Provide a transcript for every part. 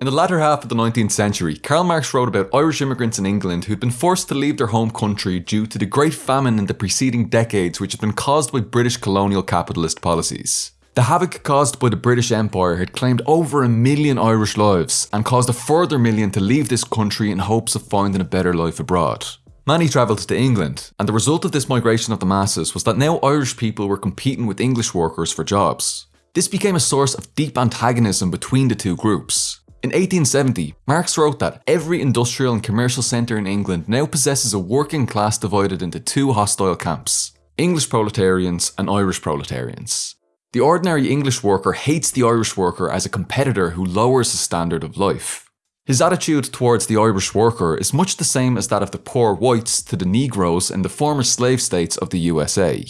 In the latter half of the 19th century, Karl Marx wrote about Irish immigrants in England who'd been forced to leave their home country due to the Great Famine in the preceding decades which had been caused by British colonial capitalist policies. The havoc caused by the British Empire had claimed over a million Irish lives and caused a further million to leave this country in hopes of finding a better life abroad. Many travelled to England, and the result of this migration of the masses was that now Irish people were competing with English workers for jobs. This became a source of deep antagonism between the two groups, in 1870, Marx wrote that every industrial and commercial centre in England now possesses a working class divided into two hostile camps English proletarians and Irish proletarians. The ordinary English worker hates the Irish worker as a competitor who lowers his standard of life. His attitude towards the Irish worker is much the same as that of the poor whites to the Negroes in the former slave states of the USA.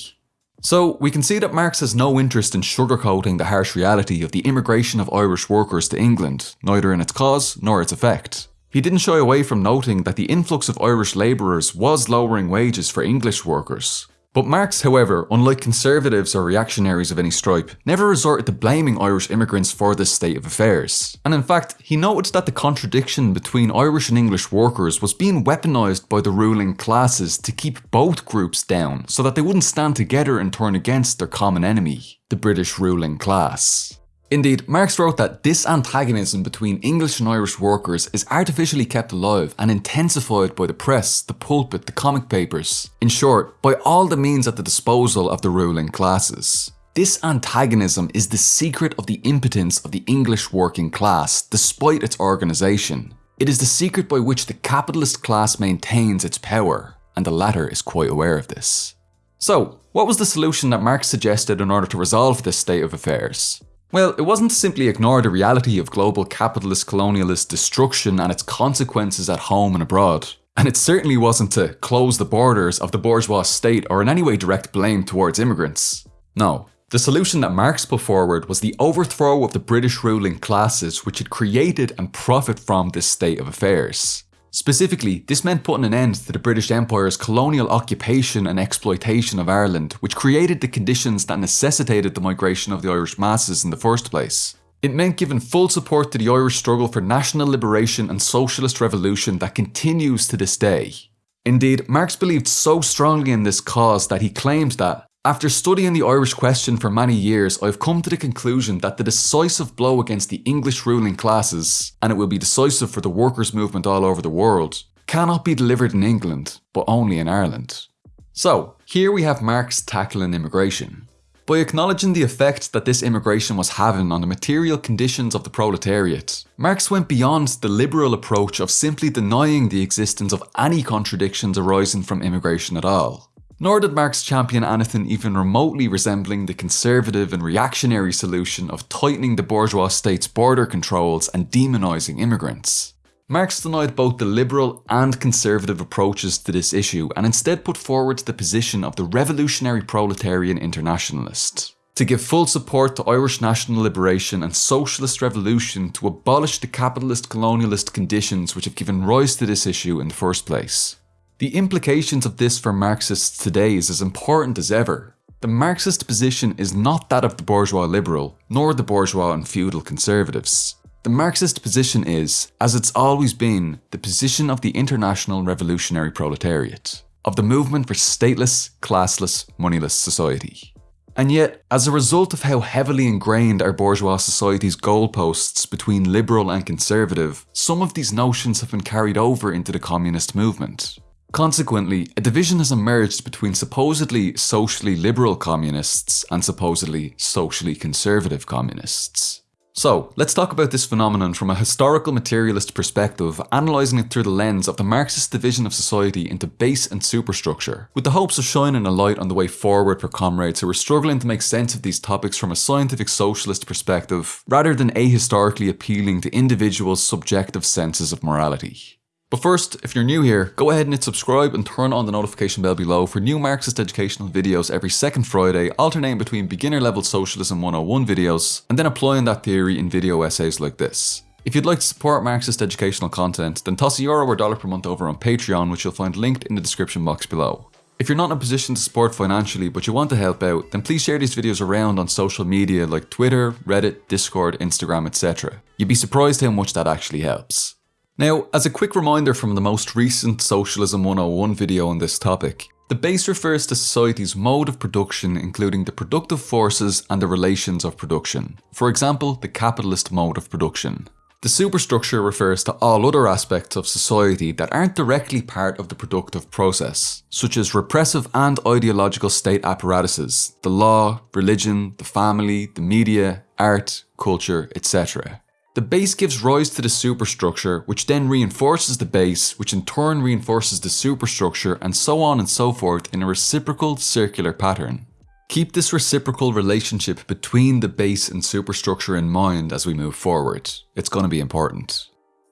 So we can see that Marx has no interest in sugarcoating the harsh reality of the immigration of Irish workers to England, neither in its cause nor its effect. He didn't shy away from noting that the influx of Irish labourers was lowering wages for English workers, but Marx, however, unlike conservatives or reactionaries of any stripe, never resorted to blaming Irish immigrants for this state of affairs. And in fact, he noted that the contradiction between Irish and English workers was being weaponised by the ruling classes to keep both groups down so that they wouldn't stand together and turn against their common enemy, the British ruling class. Indeed, Marx wrote that this antagonism between English and Irish workers is artificially kept alive and intensified by the press, the pulpit, the comic papers. In short, by all the means at the disposal of the ruling classes. This antagonism is the secret of the impotence of the English working class, despite its organisation. It is the secret by which the capitalist class maintains its power, and the latter is quite aware of this. So, what was the solution that Marx suggested in order to resolve this state of affairs? Well, it wasn't to simply ignore the reality of global capitalist colonialist destruction and its consequences at home and abroad. And it certainly wasn't to close the borders of the bourgeois state or in any way direct blame towards immigrants. No. The solution that Marx put forward was the overthrow of the British ruling classes which had created and profit from this state of affairs. Specifically, this meant putting an end to the British Empire's colonial occupation and exploitation of Ireland, which created the conditions that necessitated the migration of the Irish masses in the first place. It meant giving full support to the Irish struggle for national liberation and socialist revolution that continues to this day. Indeed, Marx believed so strongly in this cause that he claimed that after studying the Irish question for many years, I've come to the conclusion that the decisive blow against the English ruling classes, and it will be decisive for the workers' movement all over the world, cannot be delivered in England, but only in Ireland. So, here we have Marx tackling immigration. By acknowledging the effect that this immigration was having on the material conditions of the proletariat, Marx went beyond the liberal approach of simply denying the existence of any contradictions arising from immigration at all. Nor did Marx champion anything even remotely resembling the conservative and reactionary solution of tightening the bourgeois state's border controls and demonising immigrants. Marx denied both the liberal and conservative approaches to this issue and instead put forward the position of the revolutionary proletarian internationalist to give full support to Irish national liberation and socialist revolution to abolish the capitalist colonialist conditions which have given rise to this issue in the first place. The implications of this for Marxists today is as important as ever. The Marxist position is not that of the bourgeois liberal, nor the bourgeois and feudal conservatives. The Marxist position is, as it's always been, the position of the international revolutionary proletariat, of the movement for stateless, classless, moneyless society. And yet, as a result of how heavily ingrained our bourgeois society's goalposts between liberal and conservative, some of these notions have been carried over into the communist movement. Consequently, a division has emerged between supposedly socially liberal communists and supposedly socially conservative communists. So, let's talk about this phenomenon from a historical materialist perspective, analysing it through the lens of the Marxist division of society into base and superstructure, with the hopes of shining a light on the way forward for comrades who are struggling to make sense of these topics from a scientific socialist perspective, rather than ahistorically appealing to individuals' subjective senses of morality. But first, if you're new here, go ahead and hit subscribe and turn on the notification bell below for new Marxist educational videos every second Friday, alternating between beginner level socialism 101 videos and then applying that theory in video essays like this. If you'd like to support Marxist educational content, then toss a euro or dollar per month over on Patreon, which you'll find linked in the description box below. If you're not in a position to support financially but you want to help out, then please share these videos around on social media like Twitter, Reddit, Discord, Instagram, etc. You'd be surprised how much that actually helps. Now, as a quick reminder from the most recent Socialism 101 video on this topic, the base refers to society's mode of production including the productive forces and the relations of production. For example, the capitalist mode of production. The superstructure refers to all other aspects of society that aren't directly part of the productive process, such as repressive and ideological state apparatuses, the law, religion, the family, the media, art, culture, etc. The base gives rise to the superstructure, which then reinforces the base, which in turn reinforces the superstructure, and so on and so forth in a reciprocal circular pattern. Keep this reciprocal relationship between the base and superstructure in mind as we move forward. It's going to be important.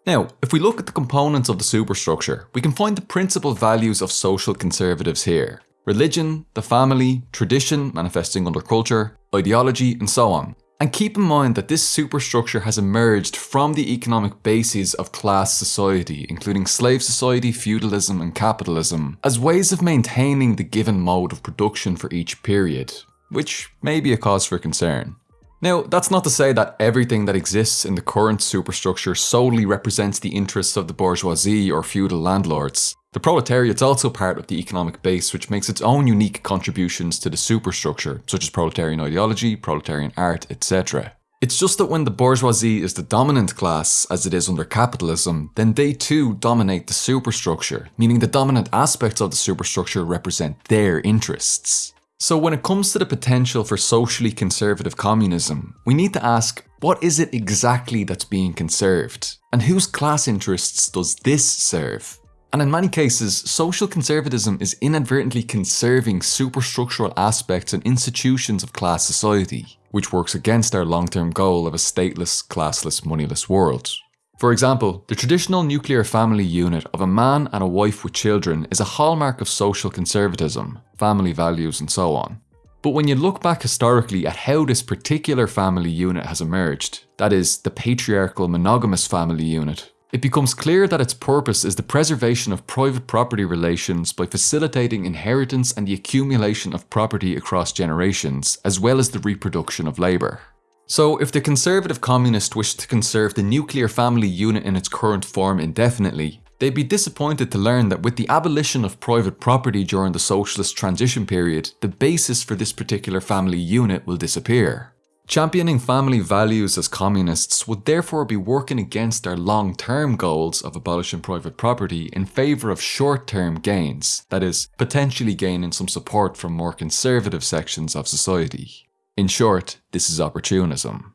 Now, if we look at the components of the superstructure, we can find the principal values of social conservatives here. Religion, the family, tradition manifesting under culture, ideology, and so on. And keep in mind that this superstructure has emerged from the economic bases of class society, including slave society, feudalism, and capitalism, as ways of maintaining the given mode of production for each period, which may be a cause for concern. Now, that's not to say that everything that exists in the current superstructure solely represents the interests of the bourgeoisie or feudal landlords. The proletariat's also part of the economic base which makes its own unique contributions to the superstructure, such as proletarian ideology, proletarian art, etc. It's just that when the bourgeoisie is the dominant class, as it is under capitalism, then they too dominate the superstructure, meaning the dominant aspects of the superstructure represent their interests. So when it comes to the potential for socially conservative communism, we need to ask, what is it exactly that's being conserved? And whose class interests does this serve? And in many cases, social conservatism is inadvertently conserving superstructural aspects and institutions of class society, which works against our long-term goal of a stateless, classless, moneyless world. For example, the traditional nuclear family unit of a man and a wife with children is a hallmark of social conservatism, family values and so on. But when you look back historically at how this particular family unit has emerged, that is, the patriarchal monogamous family unit, it becomes clear that its purpose is the preservation of private property relations by facilitating inheritance and the accumulation of property across generations, as well as the reproduction of labour. So if the conservative communist wish to conserve the nuclear family unit in its current form indefinitely, they'd be disappointed to learn that with the abolition of private property during the socialist transition period, the basis for this particular family unit will disappear. Championing family values as communists would therefore be working against our long-term goals of abolishing private property in favour of short-term gains, that is, potentially gaining some support from more conservative sections of society. In short, this is opportunism.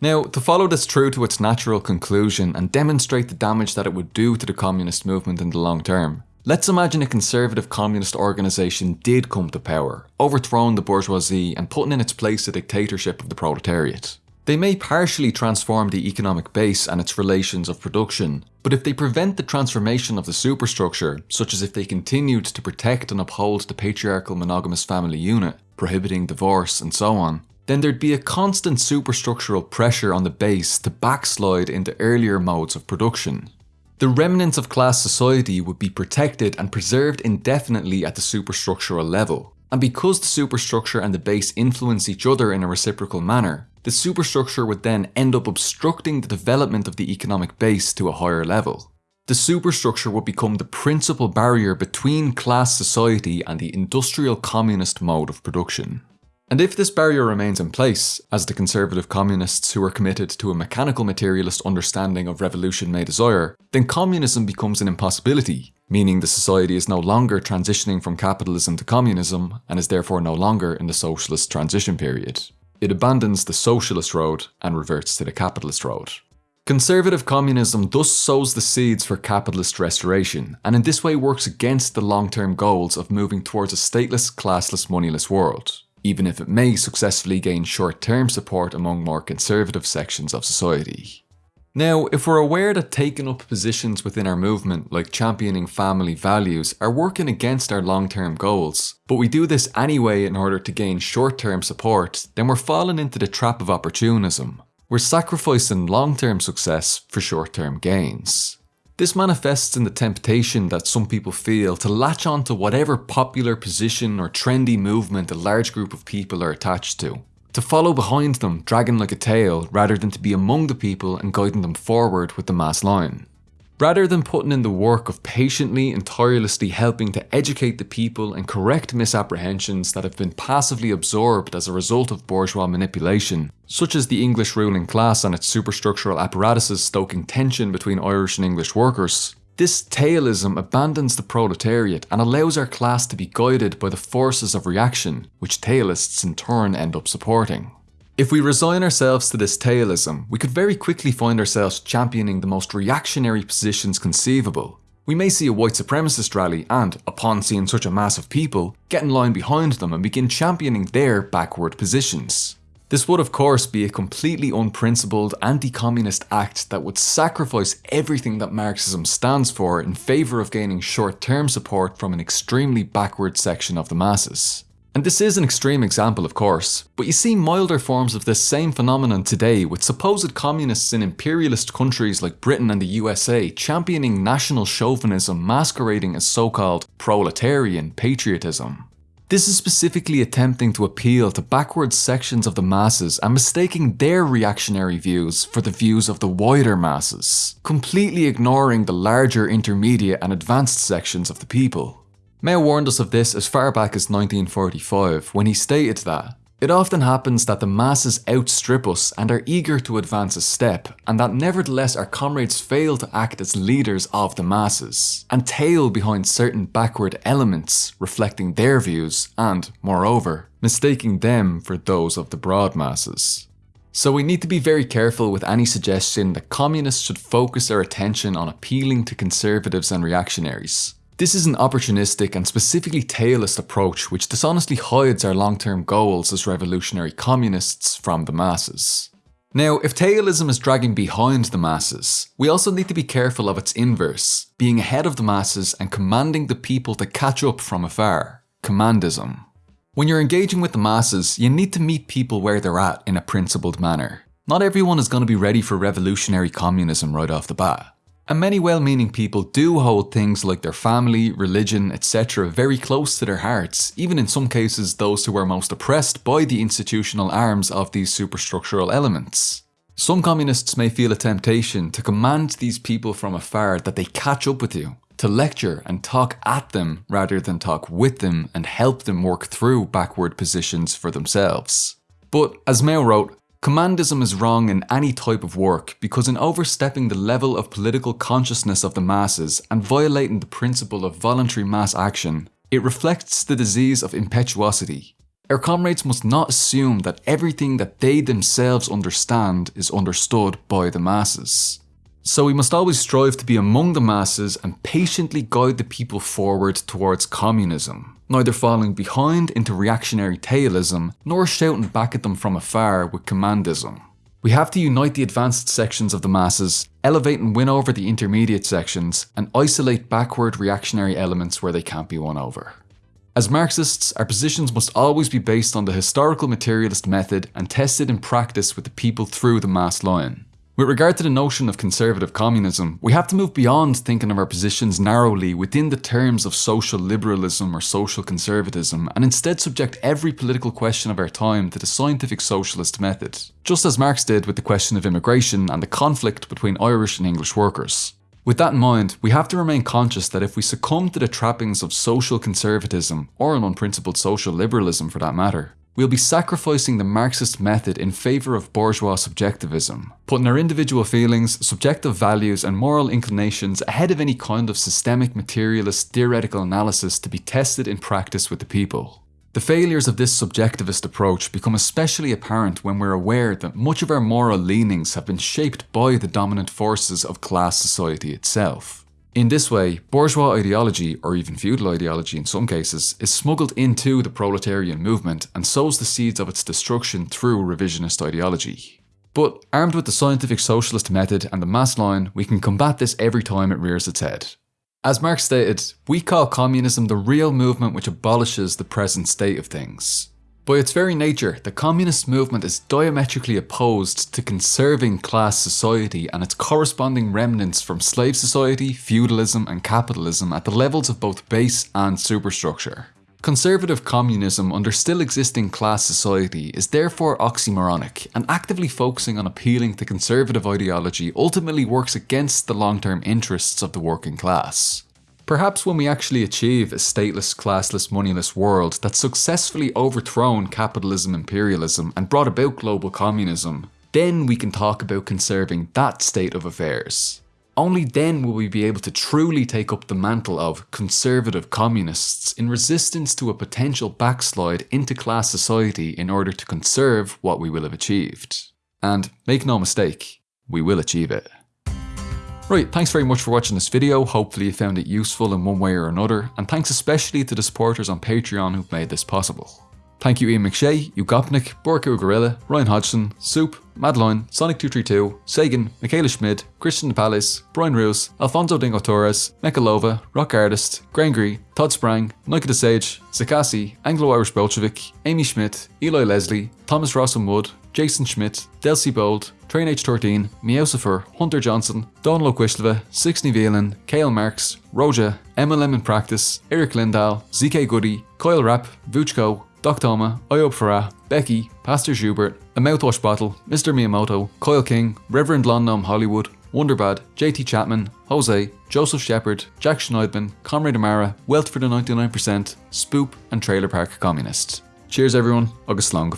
Now, to follow this through to its natural conclusion and demonstrate the damage that it would do to the communist movement in the long term, Let's imagine a conservative communist organisation did come to power, overthrowing the bourgeoisie and putting in its place a dictatorship of the proletariat. They may partially transform the economic base and its relations of production, but if they prevent the transformation of the superstructure, such as if they continued to protect and uphold the patriarchal monogamous family unit, prohibiting divorce and so on, then there'd be a constant superstructural pressure on the base to backslide into earlier modes of production. The remnants of class society would be protected and preserved indefinitely at the superstructural level. And because the superstructure and the base influence each other in a reciprocal manner, the superstructure would then end up obstructing the development of the economic base to a higher level. The superstructure would become the principal barrier between class society and the industrial communist mode of production. And if this barrier remains in place, as the conservative communists who are committed to a mechanical materialist understanding of revolution may desire, then communism becomes an impossibility, meaning the society is no longer transitioning from capitalism to communism and is therefore no longer in the socialist transition period. It abandons the socialist road and reverts to the capitalist road. Conservative communism thus sows the seeds for capitalist restoration, and in this way works against the long-term goals of moving towards a stateless, classless, moneyless world even if it may successfully gain short-term support among more conservative sections of society. Now, if we're aware that taking up positions within our movement, like championing family values, are working against our long-term goals, but we do this anyway in order to gain short-term support, then we're falling into the trap of opportunism. We're sacrificing long-term success for short-term gains. This manifests in the temptation that some people feel to latch on to whatever popular position or trendy movement a large group of people are attached to. To follow behind them, dragging like a tail, rather than to be among the people and guiding them forward with the mass line. Rather than putting in the work of patiently and tirelessly helping to educate the people and correct misapprehensions that have been passively absorbed as a result of bourgeois manipulation, such as the English ruling class and its superstructural apparatuses stoking tension between Irish and English workers, this tailism abandons the proletariat and allows our class to be guided by the forces of reaction, which tailists in turn end up supporting. If we resign ourselves to this tailism, we could very quickly find ourselves championing the most reactionary positions conceivable. We may see a white supremacist rally and, upon seeing such a mass of people, get in line behind them and begin championing their backward positions. This would of course be a completely unprincipled anti-communist act that would sacrifice everything that Marxism stands for in favour of gaining short-term support from an extremely backward section of the masses. And this is an extreme example of course, but you see milder forms of this same phenomenon today with supposed communists in imperialist countries like Britain and the USA championing national chauvinism masquerading as so-called proletarian patriotism. This is specifically attempting to appeal to backward sections of the masses and mistaking their reactionary views for the views of the wider masses, completely ignoring the larger intermediate and advanced sections of the people. Mao warned us of this as far back as 1945 when he stated that it often happens that the masses outstrip us and are eager to advance a step, and that nevertheless our comrades fail to act as leaders of the masses, and tail behind certain backward elements reflecting their views and, moreover, mistaking them for those of the broad masses. So we need to be very careful with any suggestion that communists should focus their attention on appealing to conservatives and reactionaries, this is an opportunistic and specifically tailist approach which dishonestly hides our long-term goals as revolutionary communists from the masses. Now, if tailism is dragging behind the masses, we also need to be careful of its inverse, being ahead of the masses and commanding the people to catch up from afar, commandism. When you're engaging with the masses, you need to meet people where they're at in a principled manner. Not everyone is going to be ready for revolutionary communism right off the bat. And many well-meaning people do hold things like their family, religion, etc. very close to their hearts, even in some cases those who are most oppressed by the institutional arms of these superstructural elements. Some communists may feel a temptation to command these people from afar that they catch up with you, to lecture and talk at them rather than talk with them and help them work through backward positions for themselves. But as Mao wrote, Commandism is wrong in any type of work because in overstepping the level of political consciousness of the masses and violating the principle of voluntary mass action, it reflects the disease of impetuosity. Our comrades must not assume that everything that they themselves understand is understood by the masses. So we must always strive to be among the masses and patiently guide the people forward towards communism, neither falling behind into reactionary tailism, nor shouting back at them from afar with commandism. We have to unite the advanced sections of the masses, elevate and win over the intermediate sections, and isolate backward reactionary elements where they can't be won over. As Marxists, our positions must always be based on the historical materialist method and tested in practice with the people through the mass line. With regard to the notion of conservative communism, we have to move beyond thinking of our positions narrowly within the terms of social liberalism or social conservatism and instead subject every political question of our time to the scientific socialist method, just as Marx did with the question of immigration and the conflict between Irish and English workers. With that in mind, we have to remain conscious that if we succumb to the trappings of social conservatism, or an unprincipled social liberalism for that matter, We'll be sacrificing the Marxist method in favour of bourgeois subjectivism, putting our individual feelings, subjective values and moral inclinations ahead of any kind of systemic materialist theoretical analysis to be tested in practice with the people. The failures of this subjectivist approach become especially apparent when we're aware that much of our moral leanings have been shaped by the dominant forces of class society itself. In this way, bourgeois ideology, or even feudal ideology in some cases, is smuggled into the proletarian movement and sows the seeds of its destruction through revisionist ideology. But armed with the scientific socialist method and the mass line, we can combat this every time it rears its head. As Marx stated, we call communism the real movement which abolishes the present state of things. By its very nature, the communist movement is diametrically opposed to conserving class society and its corresponding remnants from slave society, feudalism and capitalism at the levels of both base and superstructure. Conservative communism under still existing class society is therefore oxymoronic and actively focusing on appealing to conservative ideology ultimately works against the long-term interests of the working class. Perhaps when we actually achieve a stateless, classless, moneyless world that's successfully overthrown capitalism imperialism and brought about global communism, then we can talk about conserving that state of affairs. Only then will we be able to truly take up the mantle of conservative communists in resistance to a potential backslide into class society in order to conserve what we will have achieved. And make no mistake, we will achieve it. Right, thanks very much for watching this video, hopefully you found it useful in one way or another, and thanks especially to the supporters on Patreon who've made this possible. Thank you Ian McShay, Ugopnik, Borko Gorilla, Ryan Hodgson, Soup, Madeline, Sonic232, Sagan, Michaela Schmid, Christian Palace, Brian Roos, Alfonso Dingo Torres, Mechalova, Rock Artist, Grangry, Todd Sprang, Nika the Sage, Zakasi, Anglo-Irish Bolshevik, Amy Schmidt, Eli Leslie, Thomas Rossum Wood, Jason Schmidt, Delcy Bold, Train H13, Meowsifer, Hunter Johnson, Don Quishleva, Sixney Velan, Kale Marks, Roja, Emma Lemon Practice, Eric Lindahl, ZK Goody, Coil Rap, Vuchko, Doc Toma, Iob Farah, Becky, Pastor Schubert, A Mouthwash Bottle, Mr. Miyamoto, Coil King, Reverend Londom Hollywood, Wonderbad, JT Chapman, Jose, Joseph Shepard, Jack Schneidman, Comrade Amara, Wealth for the 99%, Spoop, and Trailer Park Communists. Cheers everyone, August Long